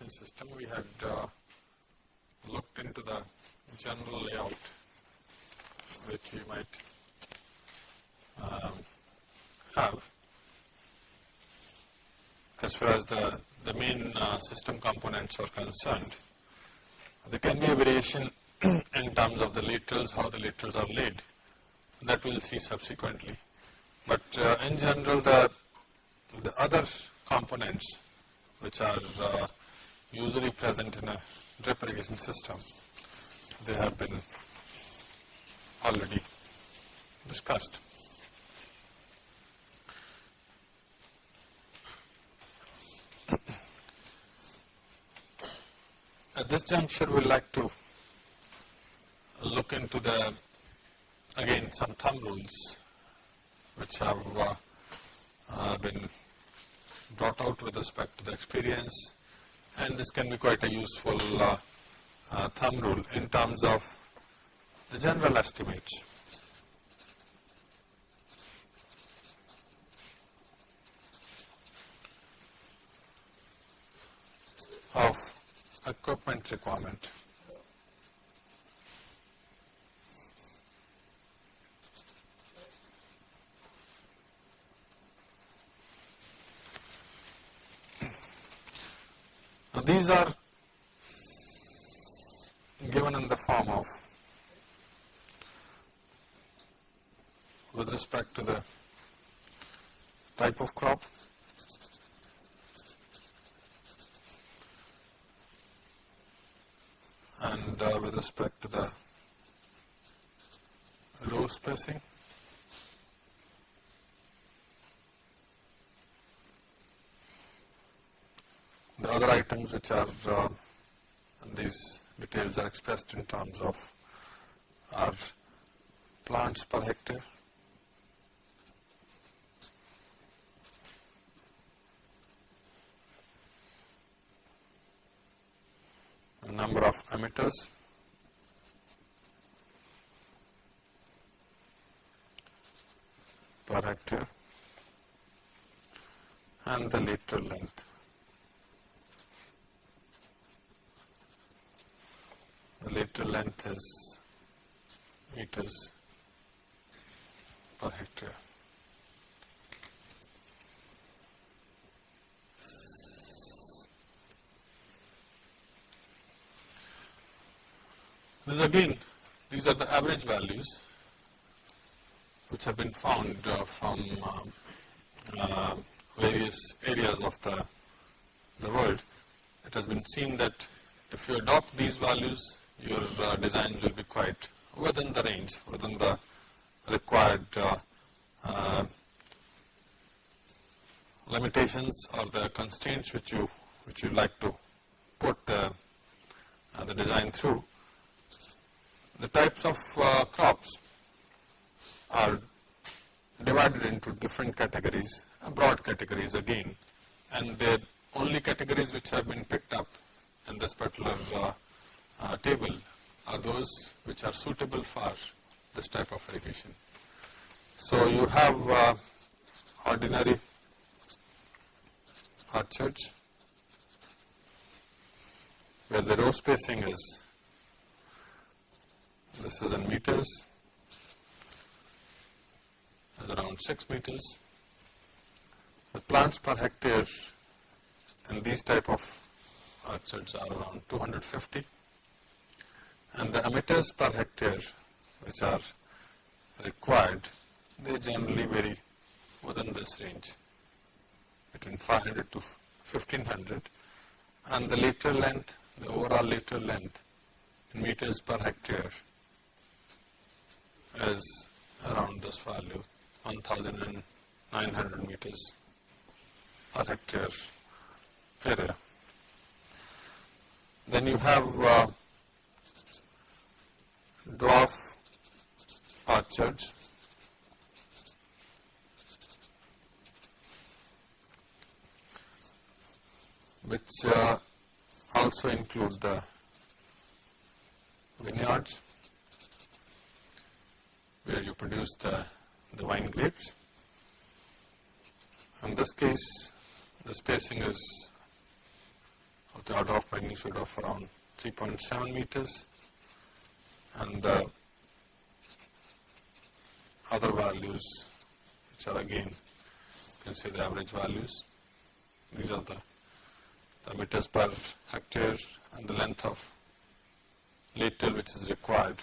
irrigation system, we had uh, looked into the general layout which we might um, have as far as the, the main uh, system components are concerned. There can be a variation in terms of the laterals, how the laterals are laid that we will see subsequently. But uh, in general the, the other components which are uh, usually present in a drip irrigation system, they have been already discussed. At this juncture, we like to look into the, again, some thumb rules which have uh, uh, been brought out with respect to the experience and this can be quite a useful uh, uh thumb rule in terms of the general estimates. of equipment requirement. These are given in the form of with respect to the type of crop and uh, with respect to the row spacing. The other items which are uh, these details are expressed in terms of our plants per hectare. number of emitters per hectare and the lateral length. The lateral length is meters per hectare. This again, these are the average values which have been found uh, from uh, uh, various areas of the, the world. It has been seen that if you adopt these values, your uh, designs will be quite within the range, within the required uh, uh, limitations or the constraints which you which you like to put the design through. The types of uh, crops are divided into different categories, uh, broad categories again, and the only categories which have been picked up in this particular uh, uh, table are those which are suitable for this type of irrigation. So you have uh, ordinary orchards where the row spacing is this is in meters, is around 6 meters. The plants per hectare in these type of orchards are around 250 and the emitters per hectare which are required, they generally vary within this range between 500 to 1500 and the lateral length, the overall lateral length in meters per hectare is around this value 1900 meters per hectare area. Then you have uh, dwarf orchards which uh, also include the vineyards where you produce the, the wine grapes. In this case, the spacing is of the order of magnitude of around 3.7 meters and the other values which are again you can say the average values. These are the, the meters per hectare and the length of lateral which is required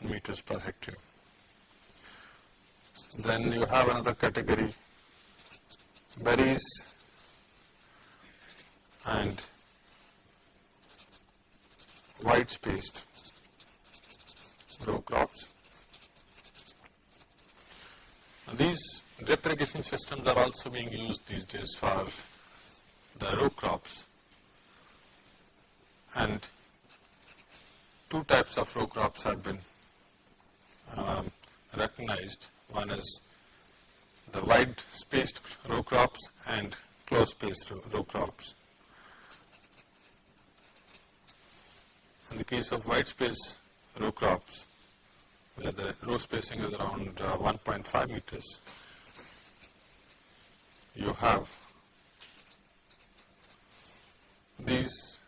in meters per hectare. Then you have another category berries and wide spaced row crops. These drip irrigation systems are also being used these days for the row crops and two types of row crops have been um, recognized. One is the wide spaced row crops and close spaced row, row crops. In the case of wide space row crops, the row spacing is around uh, 1.5 meters, you have these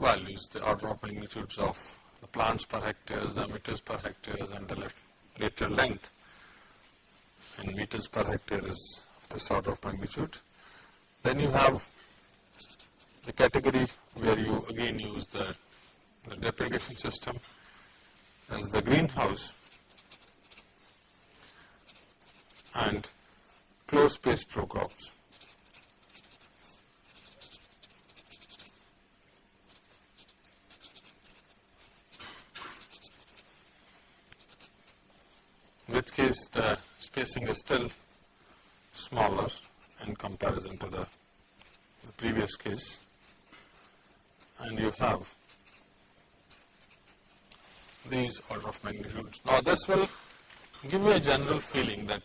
values, the order of magnitudes of the plants per hectare, the meters per hectare and the lateral length. And meters per hectare is this order of magnitude. Then you have the category where you again use the, the drip irrigation system as the greenhouse and close spaced row crops. In which case the spacing is still smaller in comparison to the, the previous case and you have these order of magnitudes. Now this will give you a general feeling that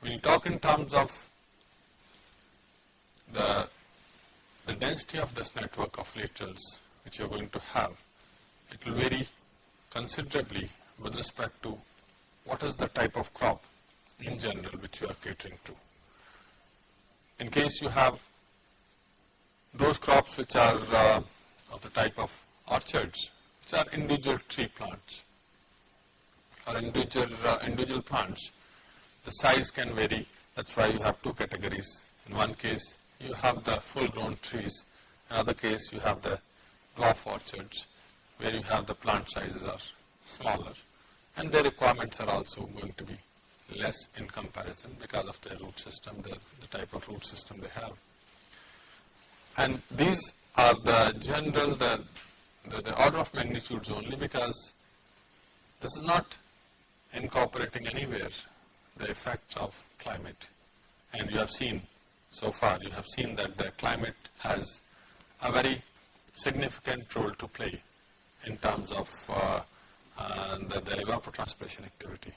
when you talk in terms of the, the density of this network of laterals which you are going to have, it will vary considerably with respect to what is the type of crop in general which you are catering to. In case you have those crops which are uh, of the type of orchards, which are individual tree plants or individual, uh, individual plants, the size can vary. That is why you have two categories. In one case, you have the full grown trees. In other case, you have the dwarf orchards, where you have the plant sizes are smaller and their requirements are also going to be less in comparison because of their root system, the, the type of root system they have. And these are the general, the, the, the order of magnitudes only because this is not incorporating anywhere the effects of climate. And you have seen so far, you have seen that the climate has a very significant role to play in terms of uh, and the, the evapotranspiration activity.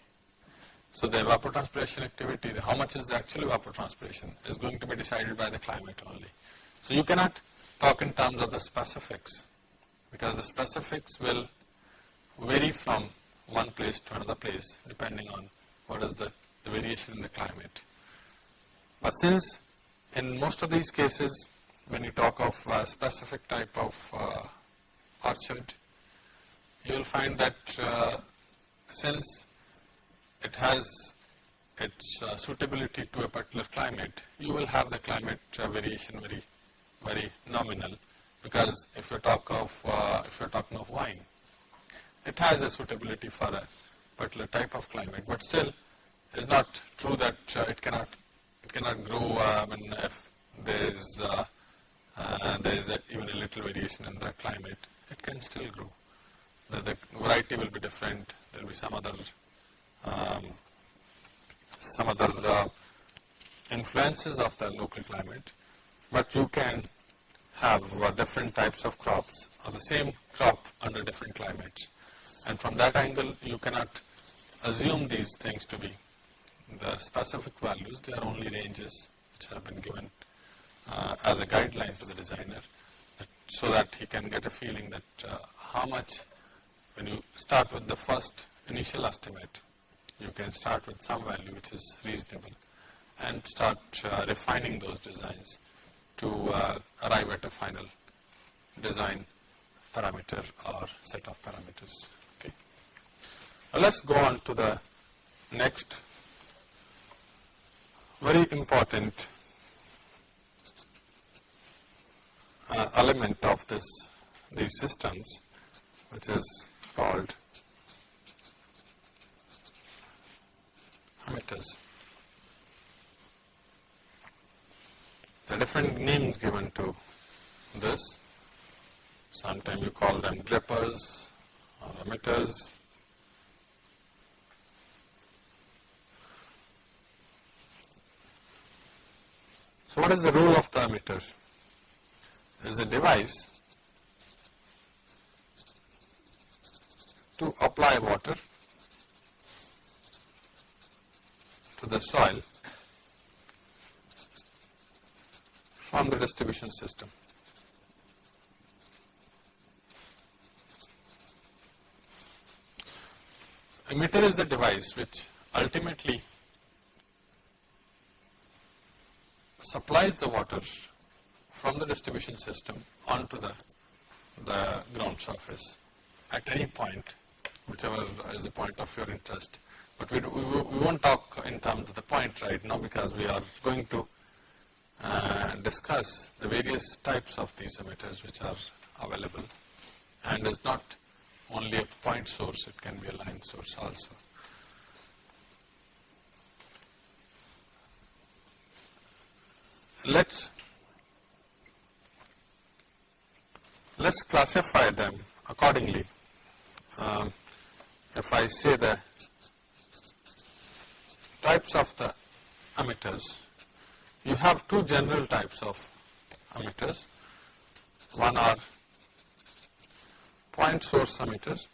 So the evapotranspiration activity, how much is the actual evapotranspiration is going to be decided by the climate only. So you cannot talk in terms of the specifics because the specifics will vary from one place to another place depending on what is the, the variation in the climate. But since in most of these cases when you talk of a specific type of uh, orchard, you will find that uh, since it has its uh, suitability to a particular climate, you will have the climate uh, variation very, very nominal because if you talk of, uh, if you're talking of wine, it has a suitability for a particular type of climate, but still it's not true that uh, it cannot, it cannot grow, I mean, if there is, uh, there is even a little variation in the climate, it can still grow the, the variety will be different. There will be some other um, some other uh, influences of the local climate, but you can have uh, different types of crops or the same crop under different climates. And from that angle, you cannot assume these things to be the specific values. They are only ranges which have been given uh, as a guideline to the designer that, so that he can get a feeling that uh, how much when you start with the first initial estimate, you can start with some value which is reasonable and start uh, refining those designs to uh, arrive at a final design parameter or set of parameters. Okay. Now, let us go on to the next very important uh, element of this these systems which is called emitters. Are different names given to this. Sometimes you call them drippers or emitters. So, what is the role of the emitter? It is a device to apply water to the soil from the distribution system. Emitter is the device which ultimately supplies the water from the distribution system onto the, the ground surface at any point whichever is the point of your interest. But we, we, we won't talk in terms of the point right now because we are going to uh, discuss the various types of these emitters which are available and is not only a point source, it can be a line source also. Let's let's classify them accordingly. Um, if I say the types of the emitters, you have two general types of emitters. One are point source emitters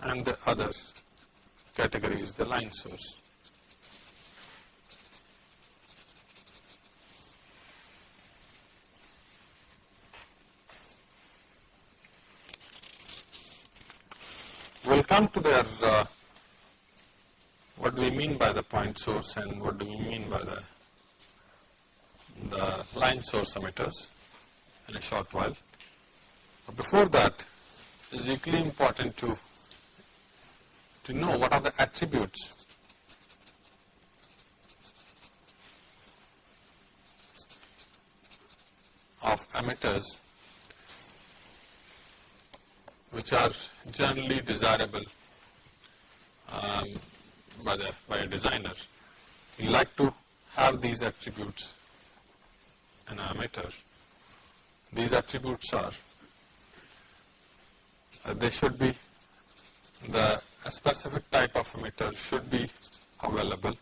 and the other category is the line source. We will come to their uh, what do we mean by the point source and what do we mean by the, the line source emitters in a short while. But before that, it is equally important to, to know what are the attributes of emitters which are generally desirable um, by, the, by a designer. We like to have these attributes in an emitter. These attributes are, uh, they should be, the a specific type of emitter should be available.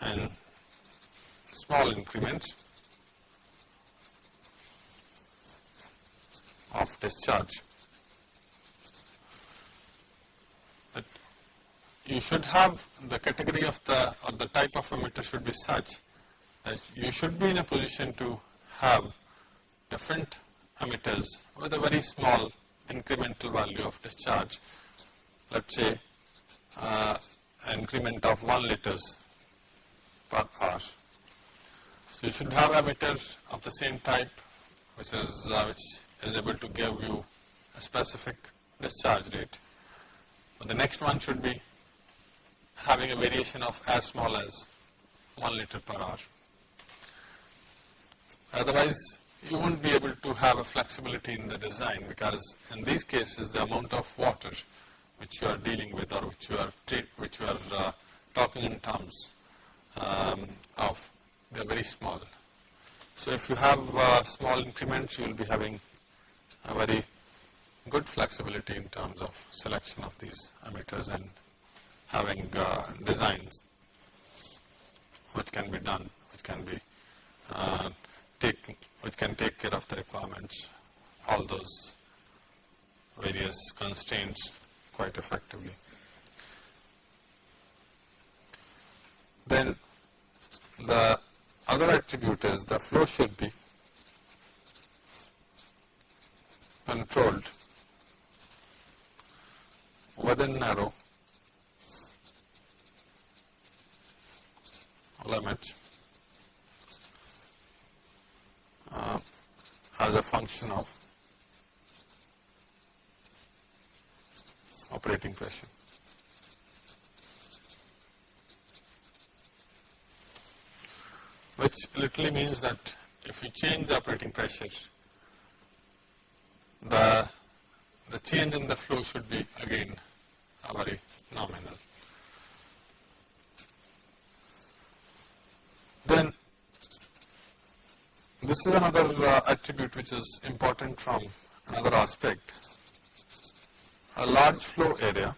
and small increments of discharge. But you should have the category of the or the type of emitter should be such that you should be in a position to have different emitters with a very small incremental value of discharge. Let's say uh, increment of 1 liters per hour. So you should have emitters of the same type which is uh, which is able to give you a specific discharge rate. But the next one should be having a variation of as small as 1 liter per hour. Otherwise, you won't be able to have a flexibility in the design because in these cases the amount of water which you are dealing with or which you are which you are uh, talking in terms um, of they are very small. So if you have uh, small increments you will be having a very good flexibility in terms of selection of these emitters and having uh, designs which can be done, which can be uh, take, which can take care of the requirements, all those various constraints quite effectively. Then the other attribute is the flow should be controlled within narrow limit uh, as a function of operating pressure. Which literally means that if we change the operating pressure, the, the change in the flow should be again a very nominal. Then this is another uh, attribute which is important from another aspect. A large flow area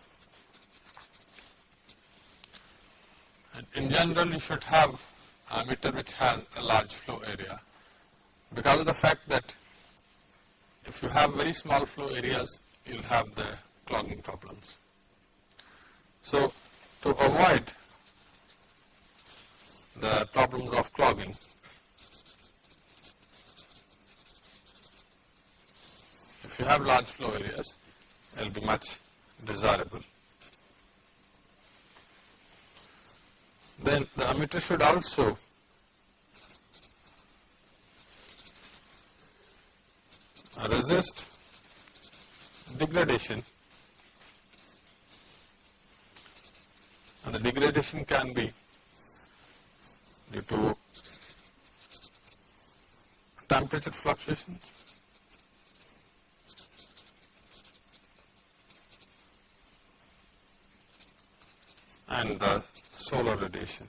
and in general you should have a meter which has a large flow area because of the fact that if you have very small flow areas you will have the clogging problems. So, to avoid the problems of clogging. You have large flow areas, it will be much desirable. Then the emitter should also resist degradation and the degradation can be due to temperature fluctuations. And the solar radiation.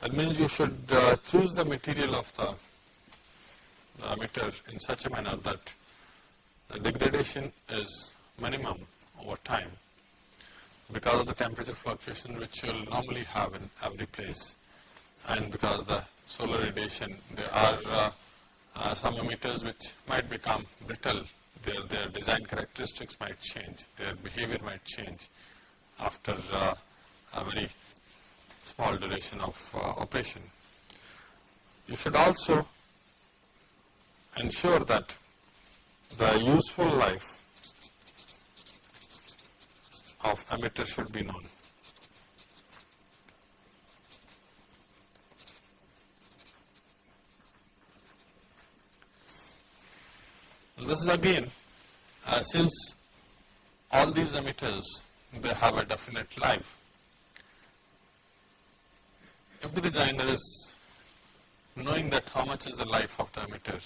That means you should uh, choose the material of the, the emitter in such a manner that the degradation is minimum over time because of the temperature fluctuation which you will normally have in every place and because of the solar radiation there are uh, uh, some emitters which might become brittle their, their design characteristics might change their behavior might change after uh, a very small duration of uh, operation. You should also ensure that the useful life of emitter should be known. This is again, uh, since all these emitters, they have a definite life. If the designer is knowing that how much is the life of the emitter,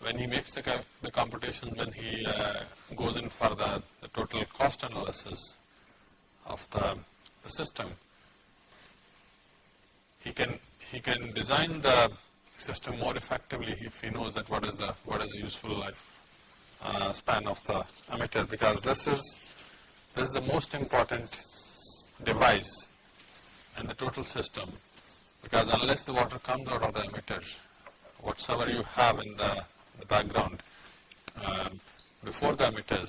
when he makes the, the computation, when he uh, goes in for the, the, total cost analysis of the, the system, he can he can design the system more effectively if he knows that what is the what is the useful life uh, span of the emitter because this is this is the most important device in the total system because unless the water comes out of the emitter whatsoever you have in the the background uh, before the emitters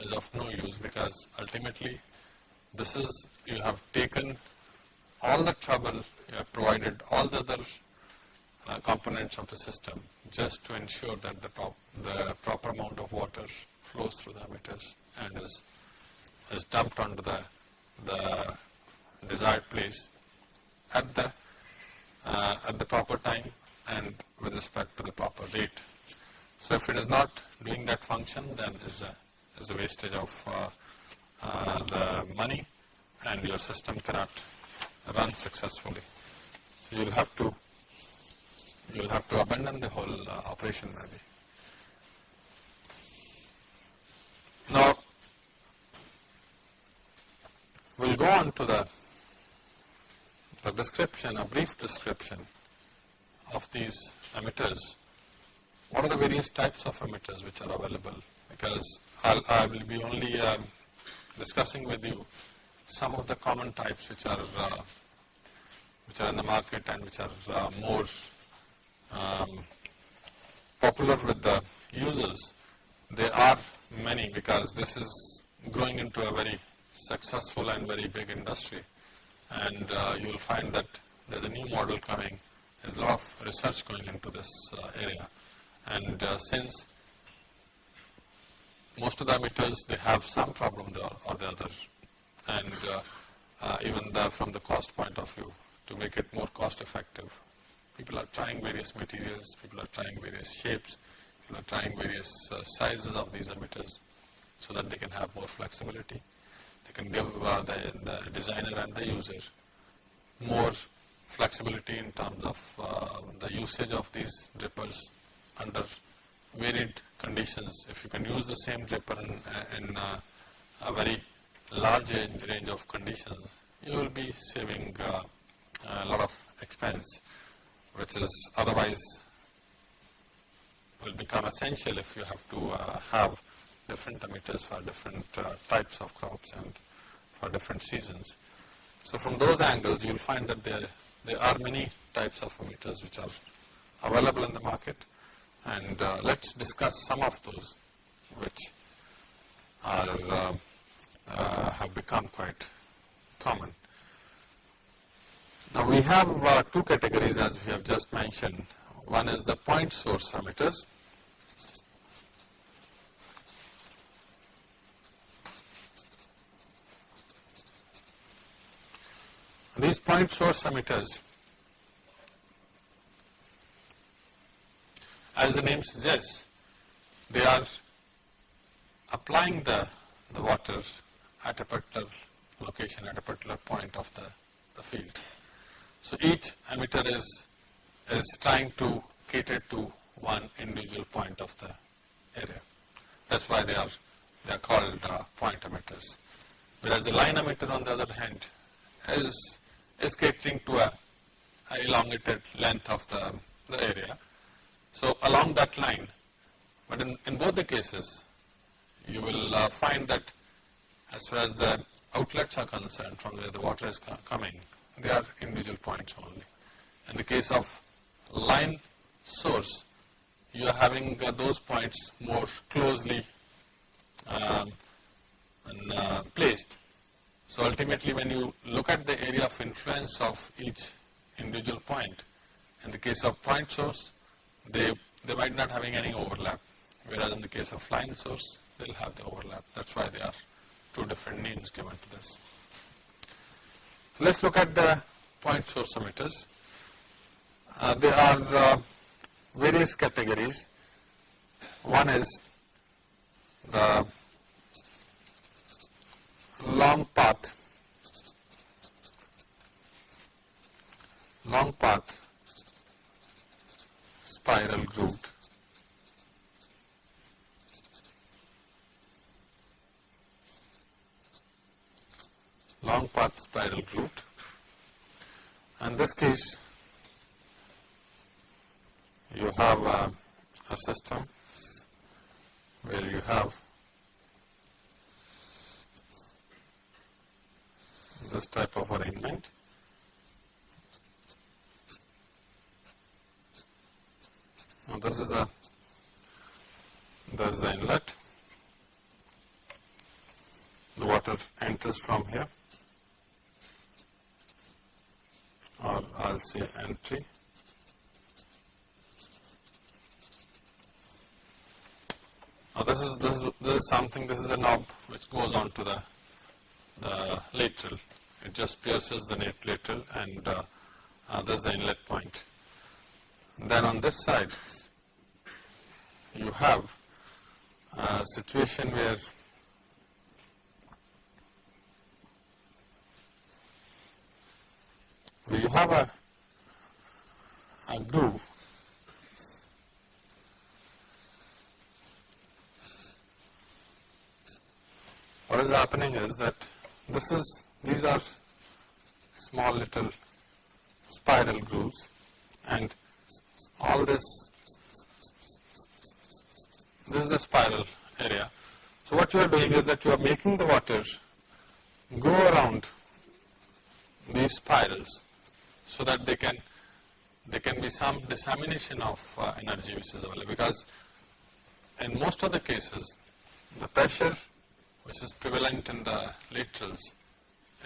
is of no use because ultimately this is you have taken all the trouble, you have provided all the other uh, components of the system just to ensure that the, top, the proper amount of water flows through the emitters and is, is dumped onto the, the desired place at the, uh, at the proper time and with respect to the proper rate. So if it is not doing that function, then is a, is a wastage of uh, uh, the money and your system cannot run successfully. So you'll have to you'll have to abandon the whole uh, operation maybe. Now we'll go on to the the description, a brief description of these emitters what are the various types of emitters which are available because I'll, I will be only um, discussing with you some of the common types which are uh, which are in the market and which are uh, more um, popular with the users. There are many because this is growing into a very successful and very big industry and uh, you will find that there is a new model coming there's a lot of research going into this uh, area and uh, since most of the emitters they have some problem there or the other and uh, uh, even the, from the cost point of view to make it more cost effective. People are trying various materials, people are trying various shapes, people are trying various uh, sizes of these emitters so that they can have more flexibility. They can give uh, the, the designer and the user more flexibility in terms of uh, the usage of these drippers under varied conditions. If you can use the same dripper in, in uh, a very large range of conditions, you will be saving uh, a lot of expense, which is otherwise will become essential if you have to uh, have different emitters for different uh, types of crops and for different seasons. So from those angles, you will find that there, there are many types of emitters which are available in the market and uh, let's discuss some of those which are uh, uh, have become quite common. Now we have uh, two categories as we have just mentioned. One is the point source emitters. These point source emitters as the name suggests, they are applying the, the water at a particular location, at a particular point of the, the field. So each emitter is, is trying to cater to one individual point of the area. That's why they are, they are called uh, point emitters. Whereas the line emitter on the other hand is, is catering to a, a elongated length of the, the area so along that line, but in, in both the cases, you will uh, find that as far as the outlets are concerned from where the water is coming, they are individual points only. In the case of line source, you are having uh, those points more closely um, and, uh, placed. So ultimately when you look at the area of influence of each individual point, in the case of point source, they, they might not having any overlap. Whereas in the case of line source, they'll have the overlap. That's why they are two different names given to this. So let's look at the point source emitters. Uh, there are uh, various categories. One is the long path, long path spiral grooved. Long path spiral grooved. In this case, you have a, a system where you have this type of arrangement Now this is the this is the inlet. The water enters from here or I'll say entry. Now this is this this is something this is a knob which goes on to the the lateral. It just pierces the lateral and uh, uh, this is the inlet point. Then on this side, you have a situation where where you have a, a groove what is happening is that this is these are small little spiral grooves and all this, this is the spiral area. So what you are doing is that you are making the water go around these spirals so that they can there can be some dissemination of uh, energy which is available because in most of the cases the pressure which is prevalent in the laterals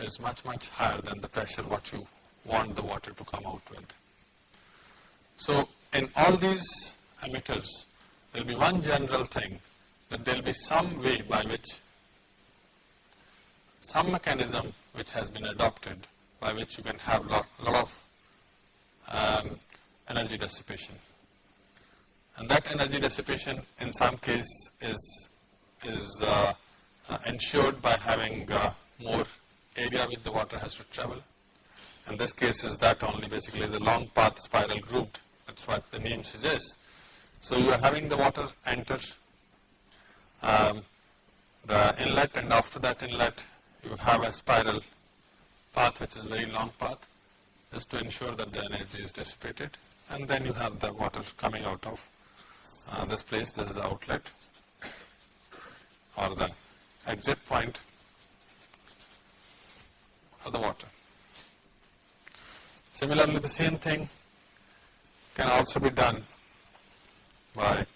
is much much higher than the pressure what you want the water to come out with. So, in all these emitters, there will be one general thing that there will be some way by which some mechanism which has been adopted by which you can have lot, lot of um, energy dissipation. And that energy dissipation in some case is, is uh, uh, ensured by having uh, more area which the water has to travel. In this case is that only basically the long path spiral grooved, that is what the name suggests. So you are having the water enter um, the inlet and after that inlet you have a spiral path which is very long path just to ensure that the energy is dissipated and then you have the water coming out of uh, this place, this is the outlet or the exit point of the water. Similarly, the same thing can also be done by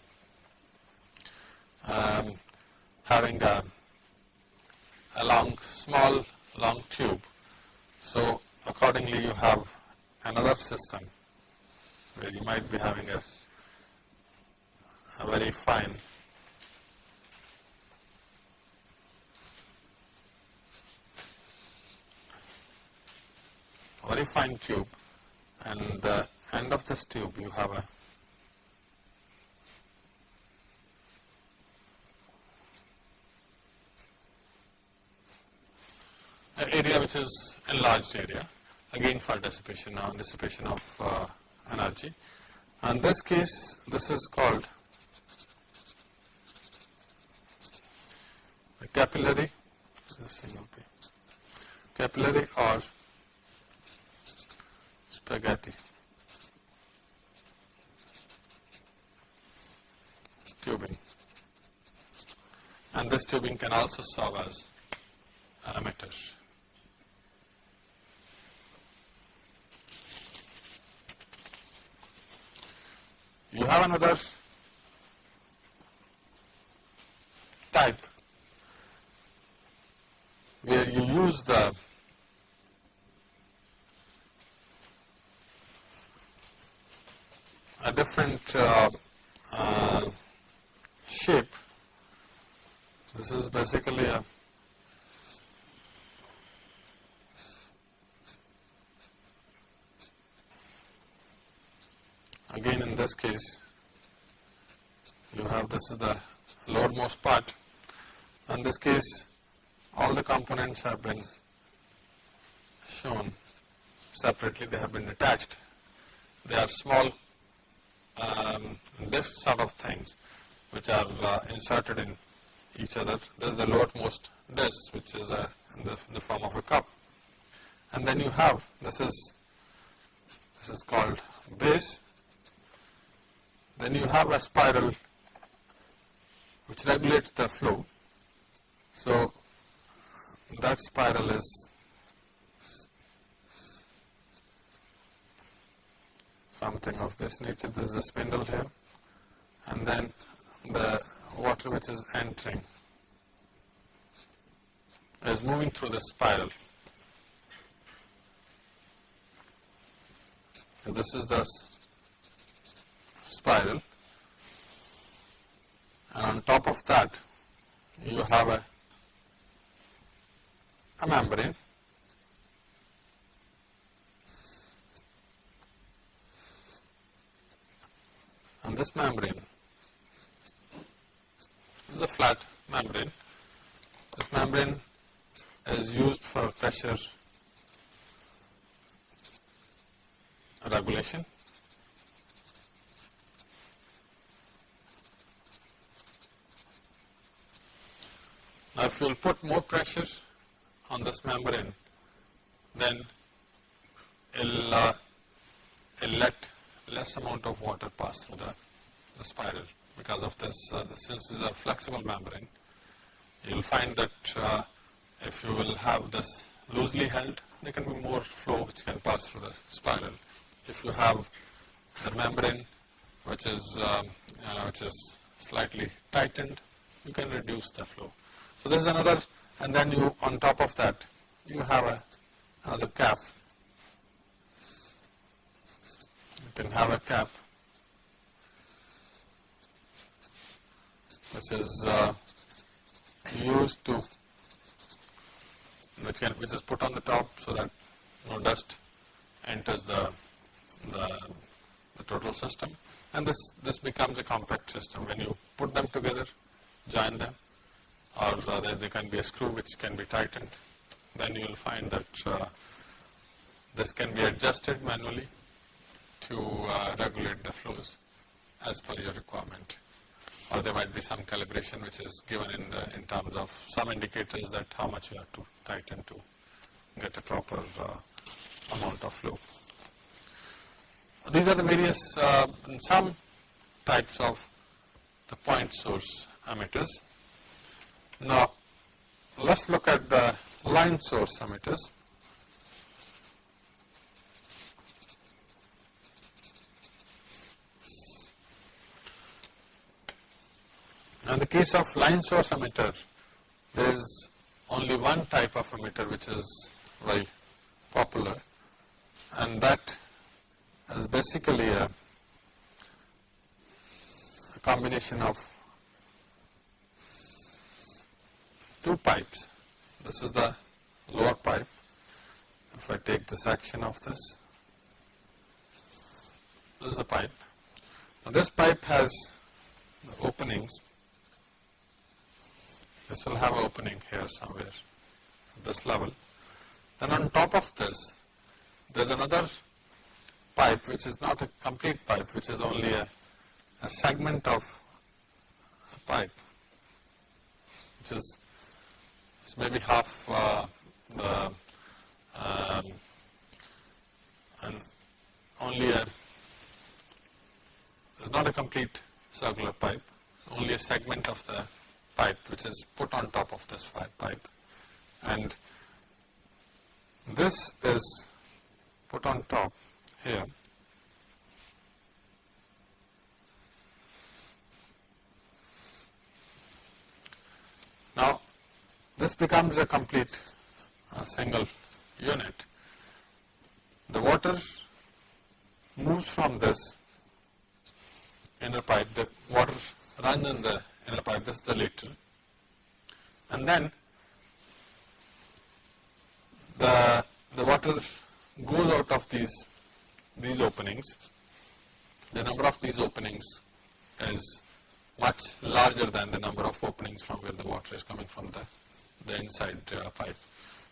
um, having a, a long, small, long tube. So, accordingly you have another system where you might be having a, a very fine very fine tube and the end of this tube you have a area which is enlarged area again for dissipation or dissipation of uh, energy. In this case, this is called capillary, capillary or spaghetti tubing. And this tubing can also serve as emitter. You have another type where you use the a different uh, uh, shape. This is basically a again in this case you have this is the lowermost part. In this case all the components have been shown separately, they have been attached. They are small um, sort of things which are uh, inserted in each other. This is the lowermost disc which is uh, in, the, in the form of a cup. And then you have, this is, this is called base then you have a spiral which regulates the flow. So, that spiral is something of this nature. This is the spindle here and then the water which is entering is moving through the spiral. This is the spiral and on top of that you have a, a membrane. And this membrane is a flat membrane. This membrane is used for pressure regulation Now, if you will put more pressure on this membrane, then it will uh, let less amount of water pass through the, the spiral because of this, uh, since it is a flexible membrane, you will find that uh, if you will have this loosely held, there can be more flow which can pass through the spiral. If you have the membrane which is, um, uh, which is slightly tightened, you can reduce the flow. So this is another and then you on top of that you have a, another cap. You can have a cap. Which is uh, used to which can which is put on the top so that no dust enters the, the, the total system. And this, this becomes a compact system. When you put them together, join them or uh, there, can be a screw which can be tightened then you will find that uh, this can be adjusted manually to uh, regulate the flows as per your requirement or there might be some calibration which is given in the in terms of some indicators that how much you have to tighten to get a proper uh, amount of flow. These are the various uh, some types of the point source emitters. Now, let us look at the line source emitters. Now, in the case of line source emitter, there is only one type of emitter which is very popular and that is basically a, a combination of two pipes. This is the lower pipe. If I take the section of this, this is the pipe. Now this pipe has the openings this will have an opening here somewhere at this level. Then on top of this, there is another pipe which is not a complete pipe, which is only a, a segment of a pipe, which is maybe half uh, the um, and only a it's not a complete circular pipe, only a segment of the pipe which is put on top of this pipe and this is put on top here. Now, this becomes a complete uh, single unit. The water moves from this inner pipe, the water runs in the in a pipe, this is the lateral. And then the, the water goes out of these, these openings. The number of these openings is much larger than the number of openings from where the water is coming from the, the inside uh, pipe.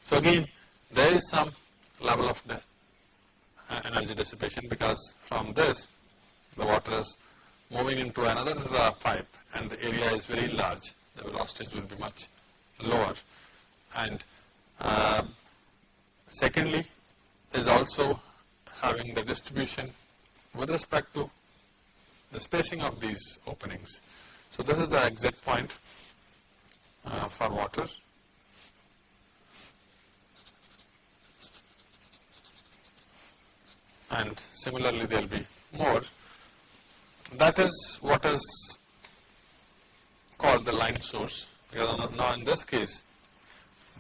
So again, there is some level of the uh, energy dissipation because from this the water is moving into another uh, pipe and the area is very large, the velocities will be much lower. And uh, secondly is also having the distribution with respect to the spacing of these openings. So this is the exit point uh, for water. And similarly there will be more that is what is called the line source because now in this case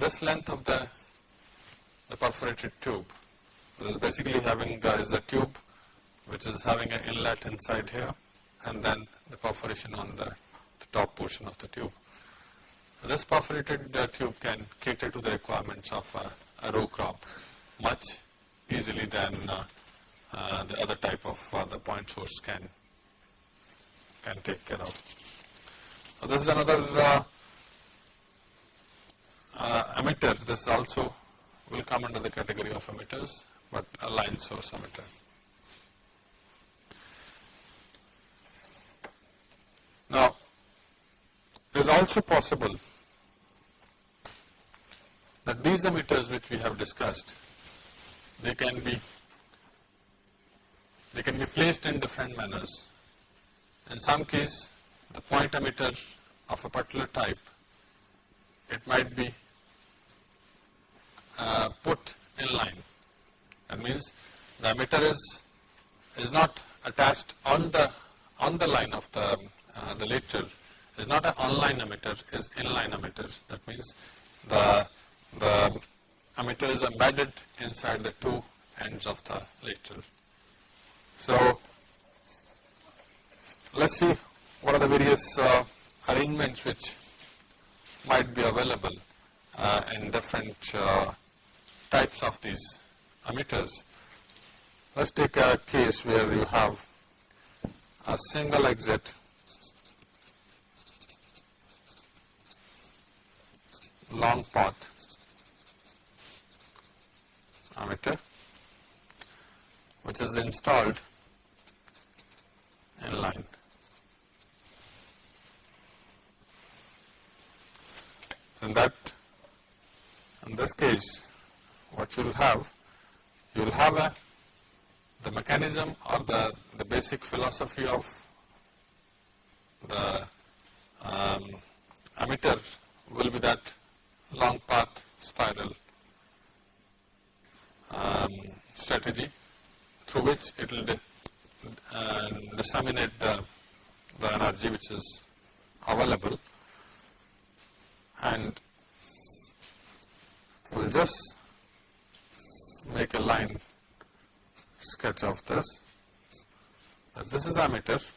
this length of the, the perforated tube is basically having uh, is a tube which is having an inlet inside here and then the perforation on the, the top portion of the tube. This perforated uh, tube can cater to the requirements of uh, a row crop much easily than uh, uh, the other type of uh, the point source can can take care of. So this is another uh, uh, emitter. This also will come under the category of emitters, but a line source emitter. Now, it is also possible that these emitters which we have discussed, they can be they can be placed in different manners. In some case, the point emitter of a particular type, it might be uh, put in line. That means the emitter is is not attached on the on the line of the uh, the lateral. Is not an online emitter. Is inline emitter. That means the the emitter is embedded inside the two ends of the lateral. So, let us see what are the various uh, arrangements which might be available uh, in different uh, types of these emitters. Let us take a case where you have a single exit long path emitter which is installed in line. So, in that in this case what you will have you will have a the mechanism or the, the basic philosophy of the um, emitter will be that long path spiral um, strategy through which it will uh, disseminate the, the energy which is available and we will just make a line sketch of this. this is the emitter.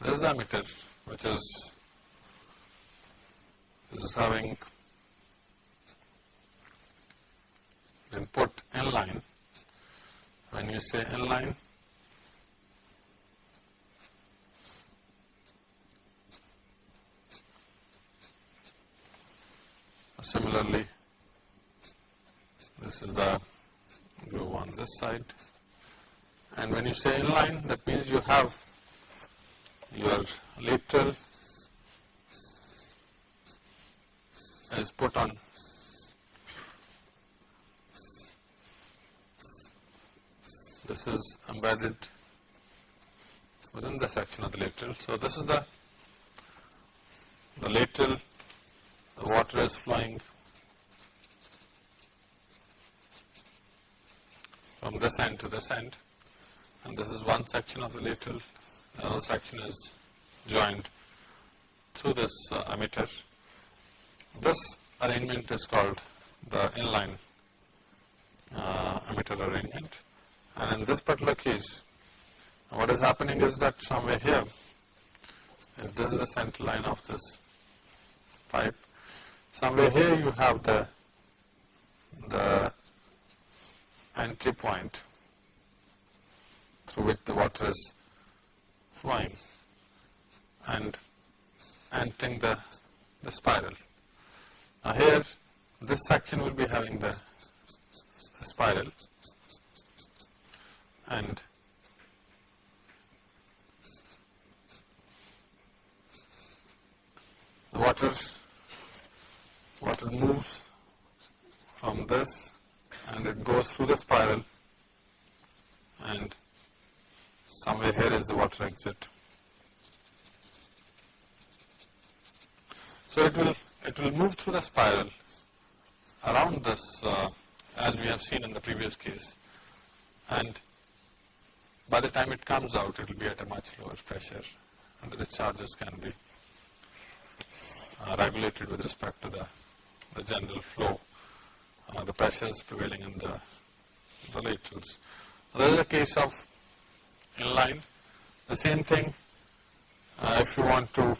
This is the emitter which is, is having input in line. When you say in line, similarly this is the go on this side. And when you say inline, that means you have your lateral is put on this is embedded within the section of the lateral. So, this is the the lateral, the water is flowing from this end to this end and this is one section of the lateral, another section is joined through this uh, emitter. This arrangement is called the inline uh, emitter arrangement and in this particular case what is happening is that somewhere here if this is the center line of this pipe somewhere here you have the the entry point through which the water is flowing and entering the, the spiral. Now here this section will be having the, the spiral and the water water moves from this and it goes through the spiral and somewhere here is the water exit. So it will it will move through the spiral around this uh, as we have seen in the previous case and by the time it comes out it will be at a much lower pressure and the discharges can be uh, regulated with respect to the, the general flow uh, the pressures prevailing in the, the laterals. There is a case of inline, the same thing uh, if you want to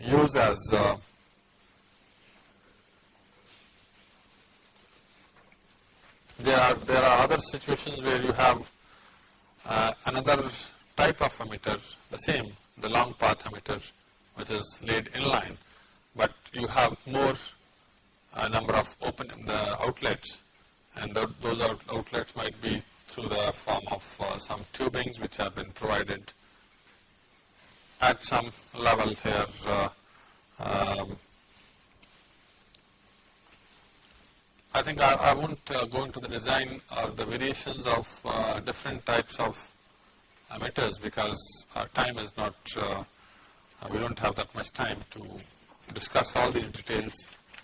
use as there are there are other situations where you have uh, another type of emitter, the same, the long path emitter, which is laid inline, but you have more a number of open the outlets. And the, those out, outlets might be through the form of uh, some tubings which have been provided at some level here uh, um, I think I, I won't uh, go into the design or the variations of uh, different types of emitters because our time is not, uh, we don't have that much time to discuss all these details.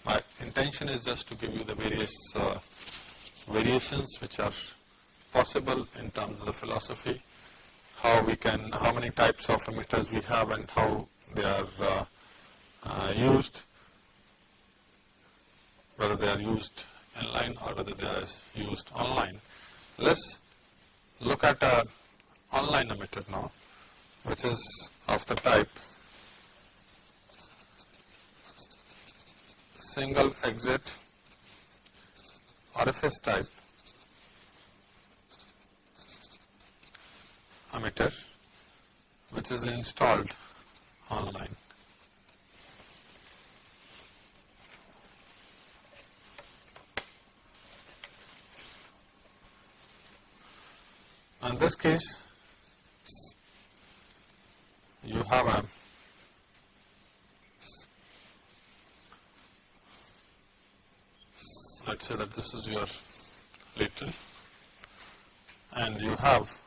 My intention is just to give you the various uh, variations which are possible in terms of the philosophy, how we can, how many types of emitters we have and how they are uh, uh, used, whether they are used inline or whether they are used online. Let's look at a online emitter now which is of the type single exit orifice type emitter which is installed online. In this case, you have a let's say that this is your lateral and you have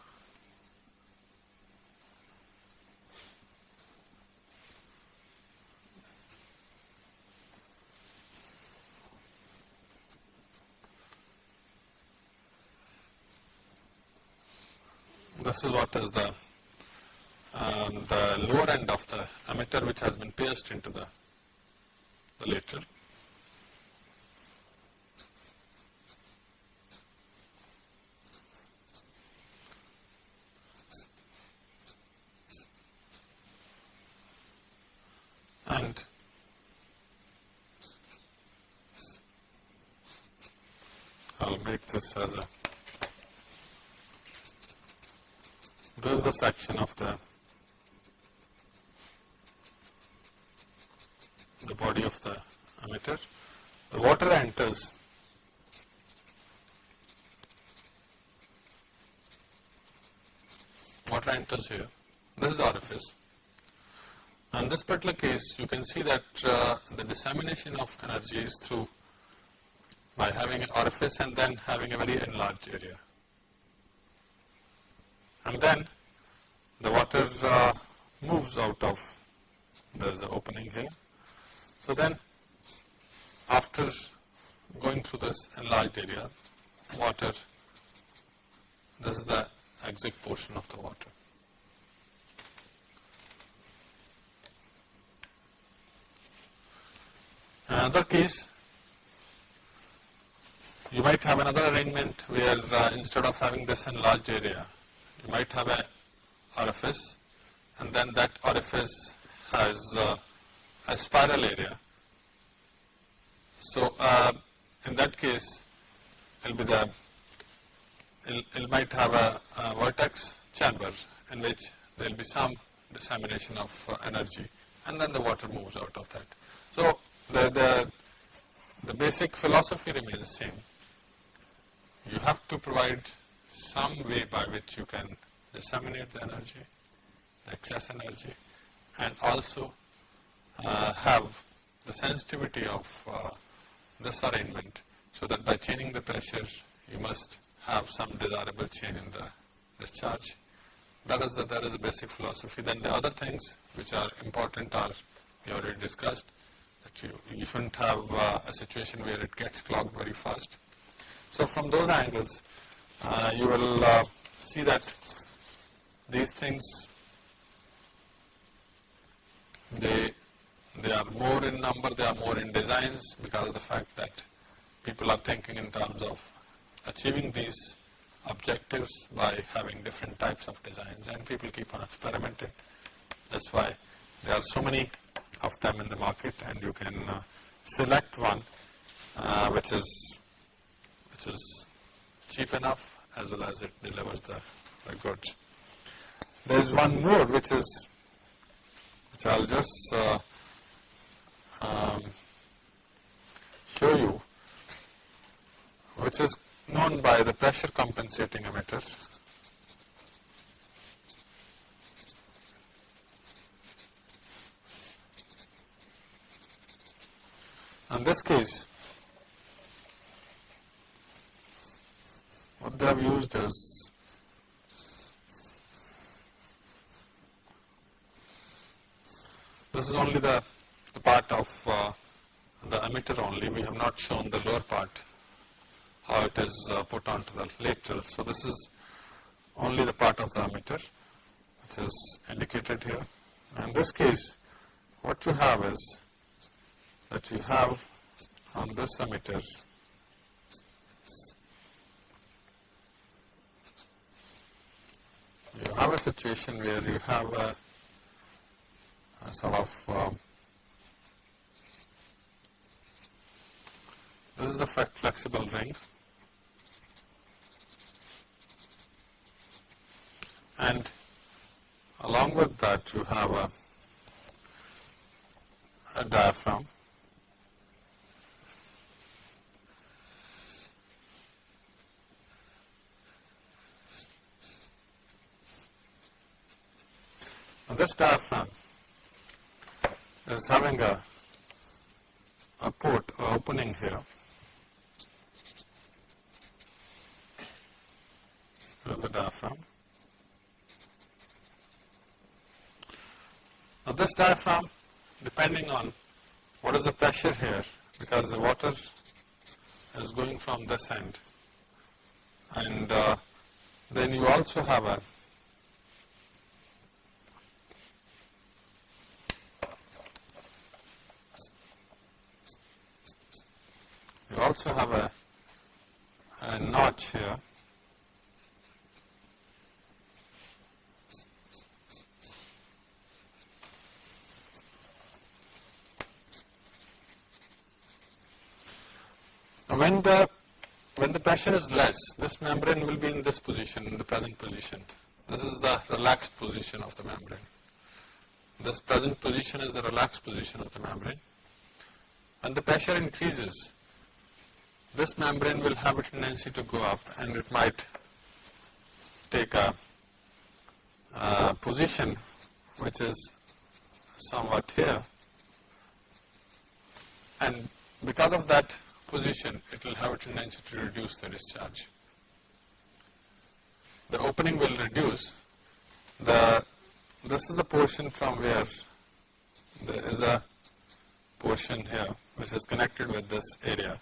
this is what is the um, the lower end of the emitter which has been pierced into the, the lateral. And I'll make this as a this is the section of the the body of the emitter. The water enters water enters here. This is the orifice. In this particular case, you can see that uh, the dissemination of energy is through by having an orifice and then having a very enlarged area. And then the water uh, moves out of, there is an opening here so then after going through this enlarged area, water, this is the exit portion of the water. Another case, you might have another arrangement where uh, instead of having this enlarged area, you might have a orifice and then that orifice has uh, a spiral area. So, uh, in that case it will be the it, might have a, a, vortex chamber in which there will be some dissemination of uh, energy and then the water moves out of that. So, the, the, the basic philosophy remains the same. You have to provide some way by which you can disseminate the energy, the excess energy and also uh, have the sensitivity of uh, this arrangement so that by changing the pressure you must have some desirable change in the discharge. That is the, that is the basic philosophy. Then the other things which are important are we already discussed that you, you shouldn't have uh, a situation where it gets clogged very fast. So from those angles uh, you will uh, see that these things they they are more in number, they are more in designs because of the fact that people are thinking in terms of achieving these objectives by having different types of designs and people keep on experimenting. That's why there are so many of them in the market and you can uh, select one uh, which is which is cheap enough as well as it delivers the, the goods. There is one more which is which I'll just uh, um, show you which is known by the pressure compensating emitter. In this case, what they have used is This is only the, the part of uh, the emitter only. We have not shown the lower part, how it is uh, put onto the lateral. So, this is only the part of the emitter which is indicated here. In this case, what you have is that you have on this emitter you have a situation where you have a sort of um, this is the flexible ring and along with that you have a, a diaphragm. This diaphragm is having a, a port or opening here. Here's the diaphragm. Now this diaphragm, depending on what is the pressure here, because the water is going from this end, and uh, then you also have a You also have a, a notch here. when the when the pressure is less, this membrane will be in this position, in the present position. This is the relaxed position of the membrane. This present position is the relaxed position of the membrane. When the pressure increases, this membrane will have a tendency to go up and it might take a, position which is somewhat here. And because of that position it will have a tendency to reduce the discharge. The opening will reduce, the this is the portion from where there is a portion here which is connected with this area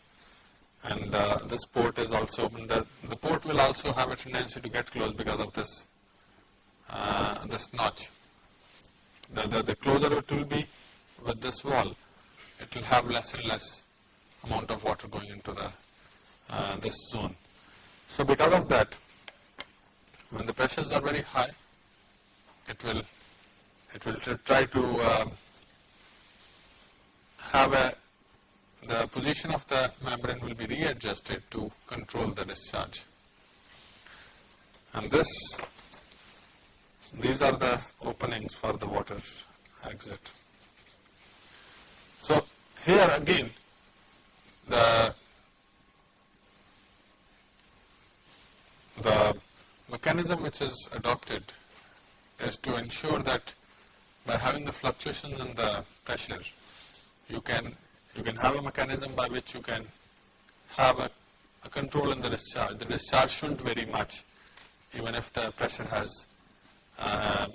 and uh, this port is also open. The, the port will also have a tendency to get closed because of this uh, this notch. The, the, the closer it will be with this wall, it will have less and less amount of water going into the uh, this zone. So because of that, when the pressures are very high, it will it will try to uh, have a the position of the membrane will be readjusted to control the discharge. And this, these are the openings for the water exit. So here again, the the mechanism which is adopted is to ensure that by having the fluctuations in the pressure, you can you can have a mechanism by which you can have a, a control in the discharge. The discharge shouldn't vary much even if the pressure has um,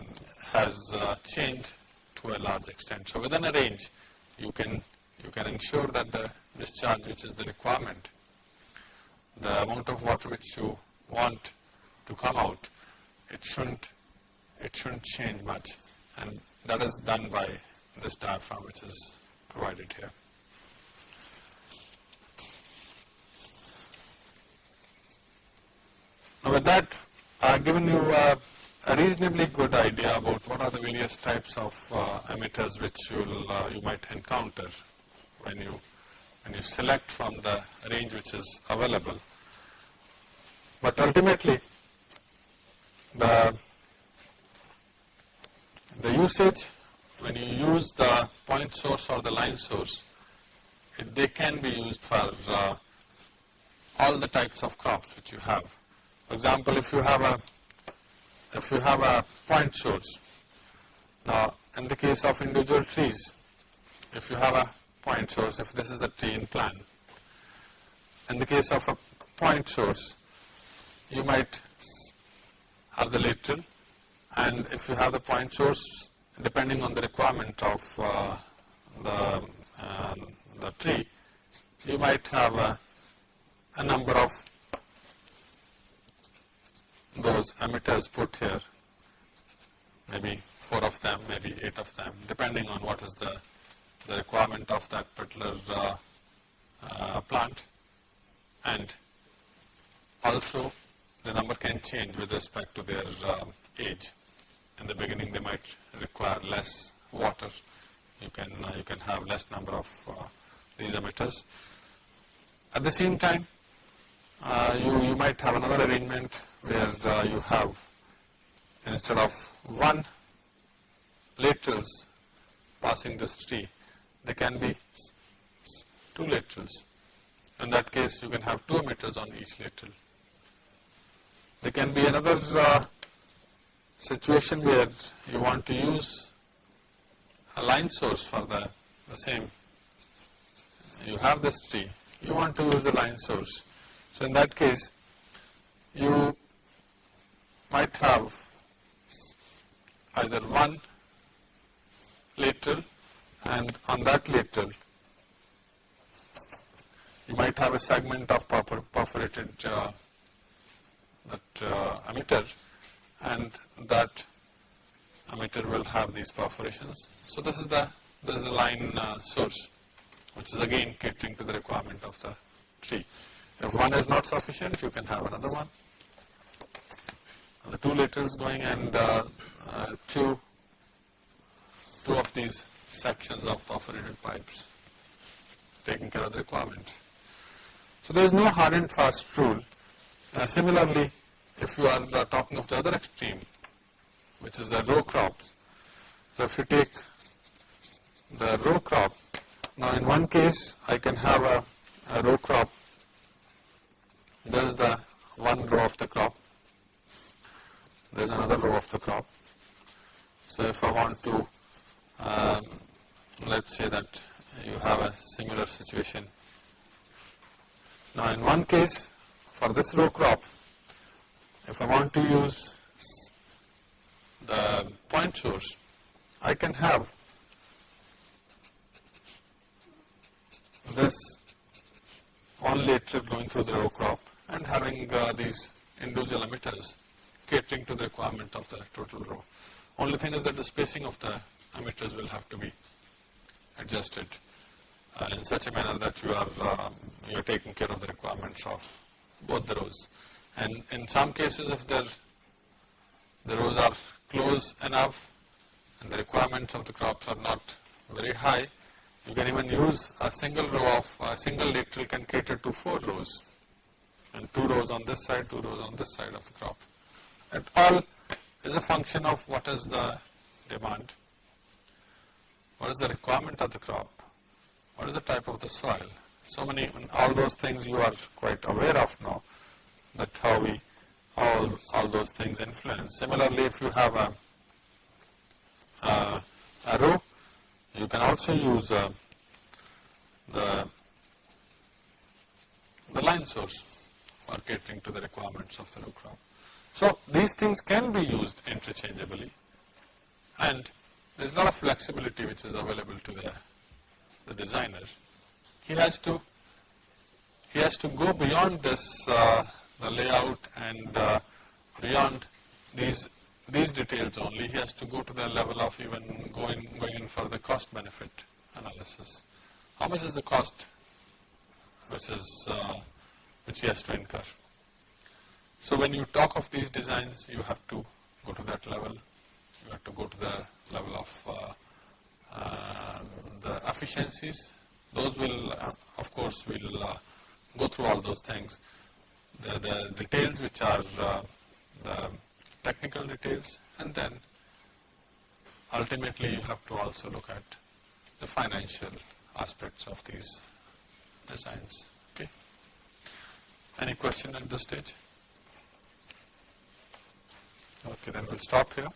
has uh, changed to a large extent. So within a range you can you can ensure that the discharge which is the requirement, the amount of water which you want to come out, it shouldn't it shouldn't change much and that is done by this diaphragm which is provided here. Now with that, I have given you a, reasonably good idea about what are the various types of uh, emitters which uh, you might encounter when you, when you select from the range which is available. But ultimately, the, the usage, when you use the point source or the line source, it, they can be used for uh, all the types of crops which you have. For example, if you have a if you have a point source, now in the case of individual trees, if you have a point source, if this is the tree in plan, in the case of a point source, you might have the lateral and if you have the point source, depending on the requirement of uh, the, uh, the tree, you might have a, a number of those emitters put here, maybe four of them, maybe eight of them, depending on what is the, the requirement of that particular uh, uh, plant. And also the number can change with respect to their uh, age. In the beginning they might require less water, you can, uh, you can have less number of uh, these emitters. At the same time, you, you might have another arrangement where uh, you have instead of one laterals passing this tree, there can be two laterals. In that case, you can have two emitters on each lateral. There can be another uh, situation where you want to use a line source for the, the same. You have this tree, you want to use the line source. So in that case, you might have either one lateral and on that lateral you might have a segment of perforated uh, that uh, emitter and that emitter will have these perforations. So this is the this is the line uh, source which is again catering to the requirement of the tree. If one is not sufficient you can have another one. The two laterals going and uh, uh, two two of these sections of perforated pipes taking care of the requirement. So there is no hard and fast rule. Uh, similarly, if you are uh, talking of the other extreme, which is the row crops, so if you take the row crop, now in one case I can have a, a row crop, there is the one row of the crop, there is another row of the crop. So if I want to, um, let's say that you have a similar situation. Now in one case for this row crop, if I want to use the point source, I can have this one lateral going through the row crop and having uh, these individual emitters catering to the requirement of the total row. Only thing is that the spacing of the emitters will have to be adjusted uh, in such a manner that you are um, you are taking care of the requirements of both the rows. And in some cases, if the the rows are close enough and the requirements of the crops are not very high, you can even use a single row of a single lateral can cater to four rows and two rows on this side, two rows on this side of the crop. It all is a function of what is the demand, what is the requirement of the crop what is the type of the soil? So many, all those things you are quite aware of now, that how we, all, all those things influence. Similarly, if you have a, a, a row, you can also use uh, the, the line source for catering to the requirements of the row. So these things can be used interchangeably and there is a lot of flexibility which is available to the the designer, he has to he has to go beyond this uh, the layout and uh, beyond these these details only. He has to go to the level of even going going in for the cost benefit analysis. How much is the cost versus uh, which he has to incur? So when you talk of these designs, you have to go to that level. You have to go to the level of uh, uh, the efficiencies, those will uh, of course will uh, go through all those things. The, the details which are the technical details and then ultimately you have to also look at the financial aspects of these designs. Any question at this stage? Okay, then we'll stop here.